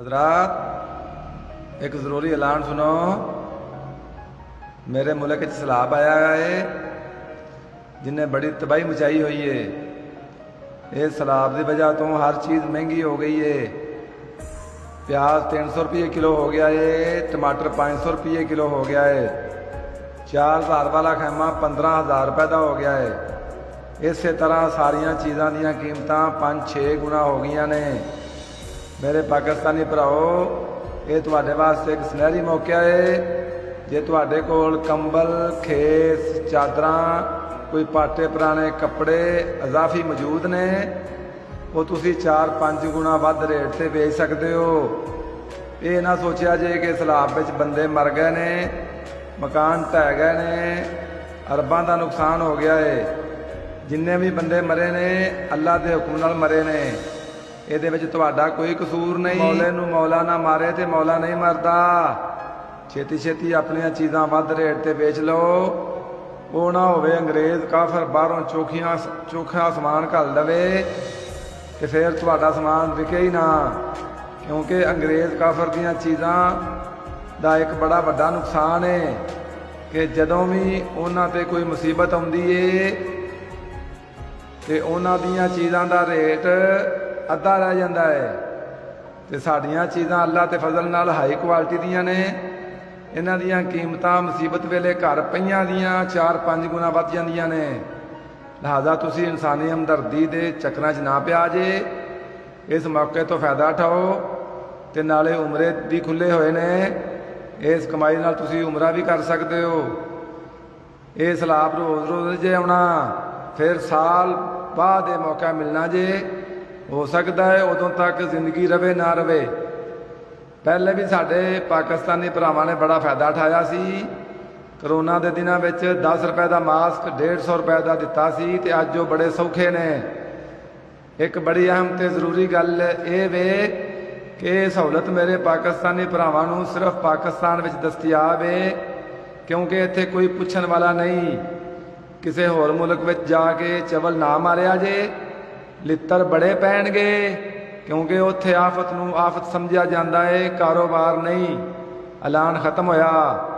حضرات، ایک ضروری اعلان سنو۔ میرے ملک سیلاب آیا ہے جن نے بڑی تباہی مچائی ہوئی ہے۔ یہ سیلاب کی وجہ تو ہر چیز مہنگی ہو گئی ہے۔ پیاز تین سو روپیے کلو ہو گیا ہے، ٹماٹر پانچ سو روپیے کلو ہو گیا ہے۔ چار ہزار والا خیمہ پندرہ ہزار روپے کا ہو گیا ہے۔ اسی طرح ساریا چیزاں دیا قیمتاں پانچ چھ گنا ہو گئی نے۔ میرے پاکستانی براؤ یہ تاس ایک سنہری موقع ہے جی تے کول کمبل، کھیس چادرا کوئی پاٹے پرانے کپڑے اضافی موجود نے۔ وہ تھی چار پانچ گنا ود ریٹ سے ویچ سکتے ہو۔ یہ نہ سوچیا جی کہ سیلاب بندے مر گئے نے، مکان ٹہ گئے نے، ارباں کا نقصان ہو گیا ہے۔ جنے بھی بندے مرے نے، اللہ کے حکم مرے نے۔ یہ کسور نہیں مولے نو مولا نہ مارے تو مولا نہیں مرد چھتی چھتی اپنی چیزاں ریٹ پہ بیچ لو وہ نہ انگریز کافر باہروں چوکھیا چوکھا سامان کر دے تو پھر تھوڑا سامان وکے ہی نہ کیونکہ انگریز کافر دیاں چیزاں دا ایک بڑا بڑا نقصان ہے کہ جدوں بھی انہوں تے کوئی مصیبت آتی ہے تو انہوں دیاں چیزاں دا ریٹ ادھا رہ جا ہے تو سڈیاں چیزاں اللہ کے فضل نہ ہائی کوالٹی دیا نے یہاں دیا کیمتہ مصیبت ویلے گھر پہ چار پانچ گونا بدھ جہذا تُسی انسانی ہمدردی کے چکر چاہ پیا جی اس موقع تو فائدہ اٹھاؤ تو نالے عمرے بھی کھلے ہوئے نے اس کمائی نالی عمرہ بھی کر سکتے ہو یہ سیلاب روز روز جی آنا پھر سال بعد یہ موقع ملنا جی ہو سکتا ہے ادوں تک زندگی روے نہ روے پہلے بھی سڈے پاکستانی براواں نے بڑا فائدہ اٹھایا سی کرونا کے دنوں دس روپئے کا ماسک ڈیڑھ سو روپئے کا دتا سو بڑے سوکھے نے ایک بڑی اہم تو ضروری گل یہ کہ سہولت میرے پاکستانی براواں صرف پاکستان میں دستیاب ہے کیونکہ اتنے کوئی پوچھنے والا نہیں کسی ہور ملک بچا کے چبل نہ ماریا جے ل بڑے پن گئے کیونکہ اتنے آفت آفت سمجھا جاتا ہے کاروبار نہیں اران ختم ہوا